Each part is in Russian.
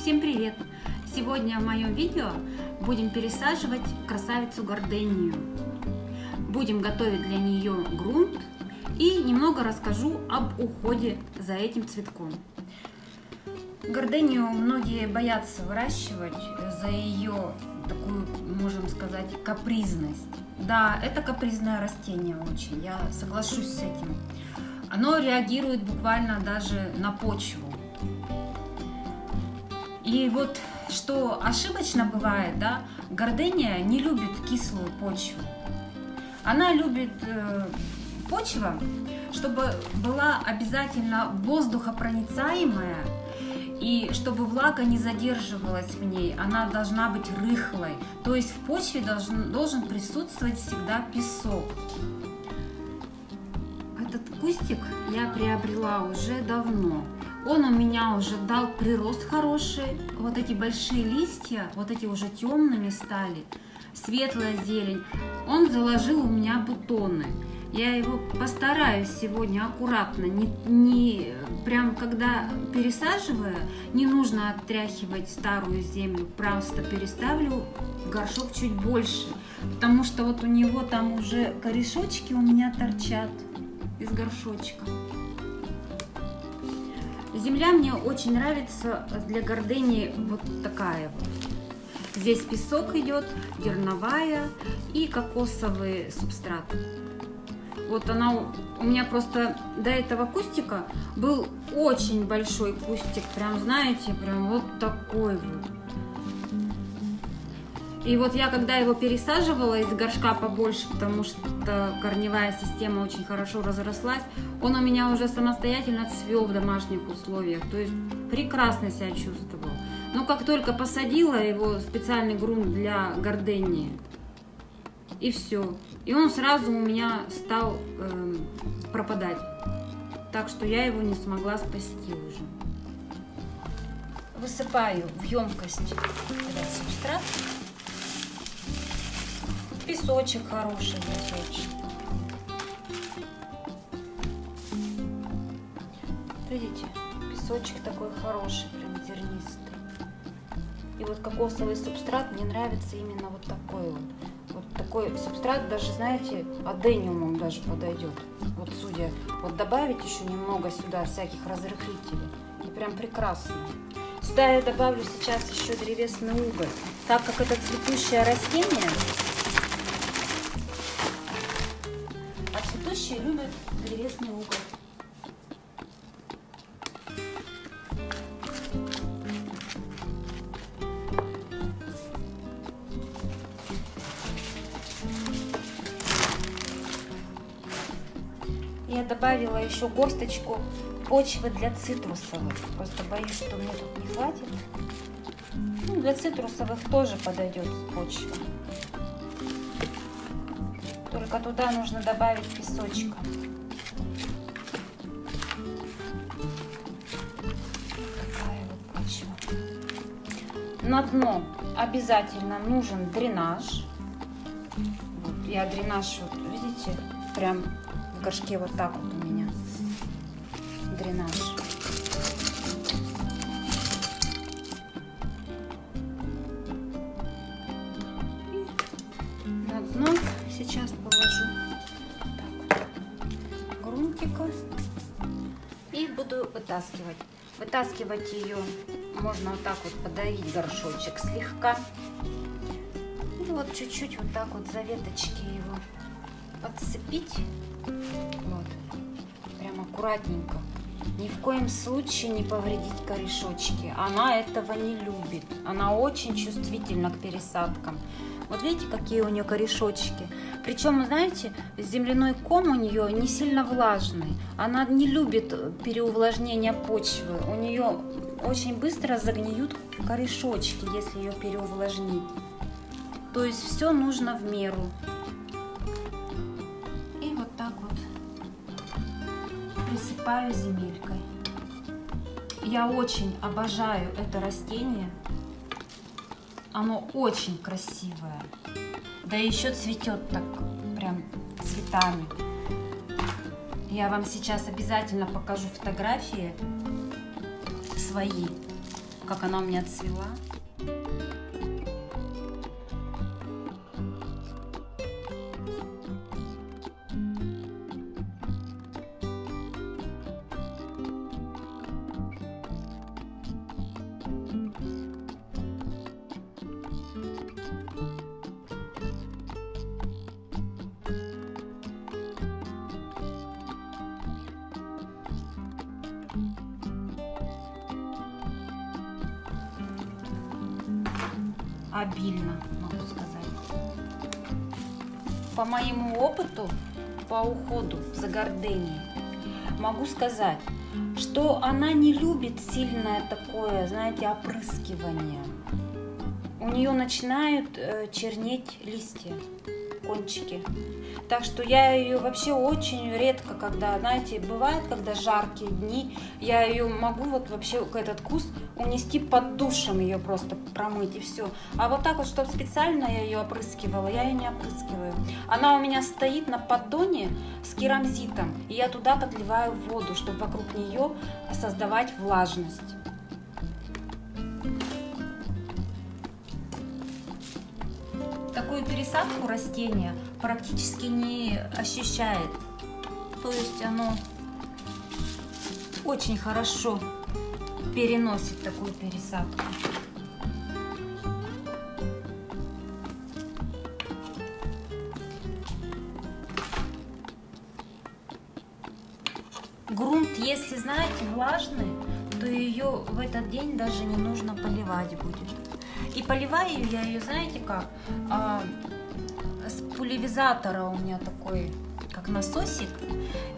Всем привет! Сегодня в моем видео будем пересаживать красавицу гордению. Будем готовить для нее грунт и немного расскажу об уходе за этим цветком. Гордению многие боятся выращивать за ее такую, можем сказать, капризность. Да, это капризное растение очень, я соглашусь с этим. Оно реагирует буквально даже на почву. И вот что ошибочно бывает, да, гордыня не любит кислую почву. Она любит э, почва, чтобы была обязательно воздухопроницаемая, и чтобы влага не задерживалась в ней, она должна быть рыхлой. То есть в почве должен, должен присутствовать всегда песок. Этот кустик я приобрела уже давно. Он у меня уже дал прирост хороший. Вот эти большие листья, вот эти уже темными стали. Светлая зелень. Он заложил у меня бутоны. Я его постараюсь сегодня аккуратно, не, не прям когда пересаживаю, не нужно отряхивать старую землю, просто переставлю горшок чуть больше, потому что вот у него там уже корешочки у меня торчат из горшочка. Земля мне очень нравится для гордыни вот такая вот. Здесь песок идет, дерновая и кокосовый субстрат. Вот она у меня просто до этого кустика был очень большой кустик, прям знаете, прям вот такой вот. И вот я когда его пересаживала из горшка побольше, потому что корневая система очень хорошо разрослась, он у меня уже самостоятельно цвел в домашних условиях, то есть прекрасно себя чувствовал. Но как только посадила его специальный грунт для гордении, и все. И он сразу у меня стал э, пропадать. Так что я его не смогла спасти уже. Высыпаю в емкость этот субстрат песочек хороший здесь Видите, песочек такой хороший, прям зернистый. И вот кокосовый субстрат мне нравится именно вот такой вот. Вот такой субстрат даже, знаете, адениумом даже подойдет. Вот судя, вот добавить еще немного сюда всяких разрыхлителей. И прям прекрасно. Сюда я добавлю сейчас еще древесный уголь. Так как это цветущее растение, Цветущие любят древесный угол. Я добавила еще горсточку почвы для цитрусовых. Просто боюсь, что мне тут не хватит. Ну, для цитрусовых тоже подойдет почва. Только туда нужно добавить песочка. Такая вот почва. На дно обязательно нужен дренаж. Вот я дренаж, вот видите, прям в горшке вот так вот у меня дренаж. Сейчас грунтика и буду вытаскивать. Вытаскивать ее можно вот так вот подавить горшочек слегка. И вот чуть-чуть вот так вот за веточки его подцепить. Вот. Прям аккуратненько. Ни в коем случае не повредить корешочки. Она этого не любит. Она очень чувствительна к пересадкам. Вот видите, какие у нее корешочки. Причем, знаете, земляной ком у нее не сильно влажный. Она не любит переувлажнения почвы. У нее очень быстро загниют корешочки, если ее переувлажнить. То есть все нужно в меру. И вот так вот присыпаю земелькой. Я очень обожаю это растение. Оно очень красивое. Да еще цветет так прям цветами. Я вам сейчас обязательно покажу фотографии свои, как она у меня цвела. Обильно, могу сказать. По моему опыту по уходу за гордыней могу сказать, что она не любит сильное такое, знаете, опрыскивание. У нее начинают э, чернеть листья, кончики. Так что я ее вообще очень редко, когда, знаете, бывает, когда жаркие дни, я ее могу вот вообще этот куст унести под душем ее просто промыть и все. А вот так вот, чтобы специально я ее опрыскивала, я ее не опрыскиваю. Она у меня стоит на поддоне с керамзитом, и я туда подливаю воду, чтобы вокруг нее создавать влажность. Пересадку растения практически не ощущает. То есть оно очень хорошо переносит такую пересадку. Грунт, если знаете, влажный, то ее в этот день даже не нужно поливать будет. И поливаю я ее, знаете как? А, с пульверизатора у меня такой, как насосик.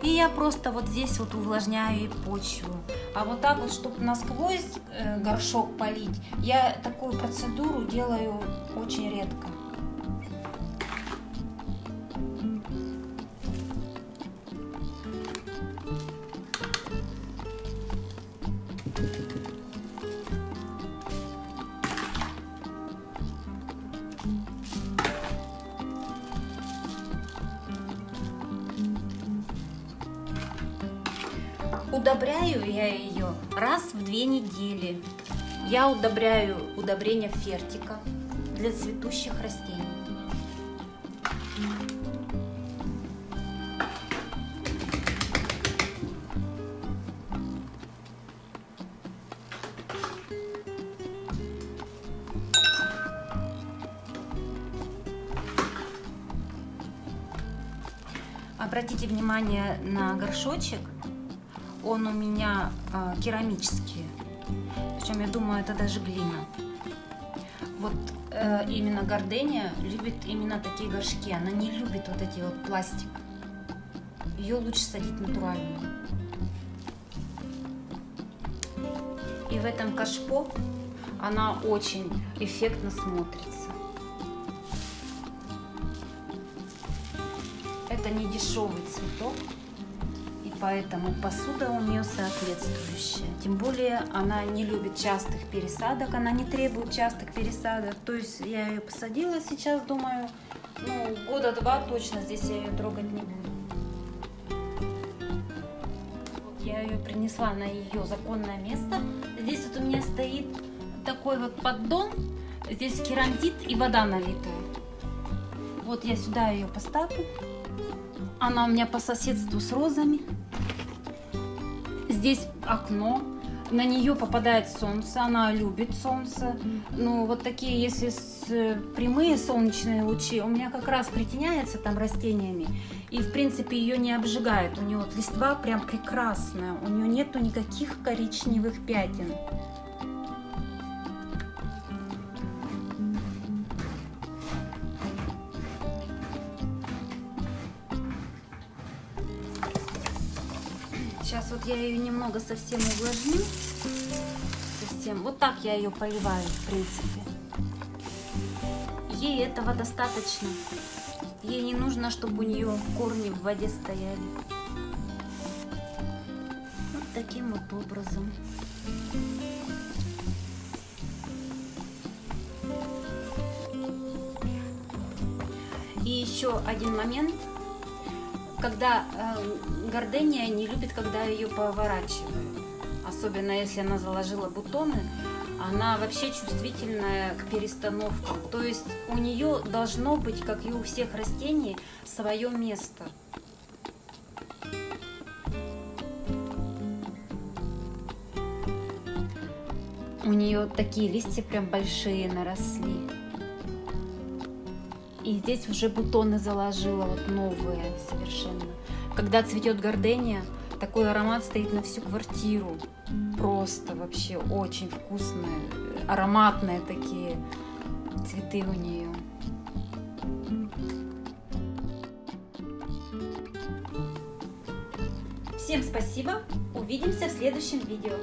И я просто вот здесь вот увлажняю и почву. А вот так вот, чтобы насквозь э, горшок полить, я такую процедуру делаю очень редко. Удобряю я ее раз в две недели. Я удобряю удобрение фертика для цветущих растений. Обратите внимание на горшочек он у меня э, керамический. Причем я думаю, это даже глина. Вот э, именно гордения любит именно такие горшки. Она не любит вот эти вот пластик. Ее лучше садить натуральную. И в этом кашпо она очень эффектно смотрится. Это не дешевый цветок поэтому посуда у нее соответствующая. Тем более она не любит частых пересадок, она не требует частых пересадок. То есть я ее посадила сейчас, думаю, ну, года два точно здесь я ее трогать не буду. Я ее принесла на ее законное место. Здесь вот у меня стоит такой вот поддон, здесь керамзит и вода налитая. Вот я сюда ее поставлю. Она у меня по соседству с розами. Здесь окно, на нее попадает солнце, она любит солнце. Ну, вот такие, если с, прямые солнечные лучи, у меня как раз притеняется там растениями. И, в принципе, ее не обжигает. У нее вот листва прям прекрасная. У нее нету никаких коричневых пятен. Сейчас вот я ее немного совсем увлажню. Совсем. Вот так я ее поливаю, в принципе. Ей этого достаточно. Ей не нужно, чтобы у нее корни в воде стояли. Вот таким вот образом. И еще один момент – когда э, гордения не любит, когда ее поворачивают. Особенно если она заложила бутоны, она вообще чувствительная к перестановкам. То есть у нее должно быть, как и у всех растений, свое место. У нее такие листья прям большие наросли. И здесь уже бутоны заложила, вот новые совершенно. Когда цветет гордения, такой аромат стоит на всю квартиру. Просто вообще очень вкусные, ароматные такие цветы у нее. Всем спасибо, увидимся в следующем видео.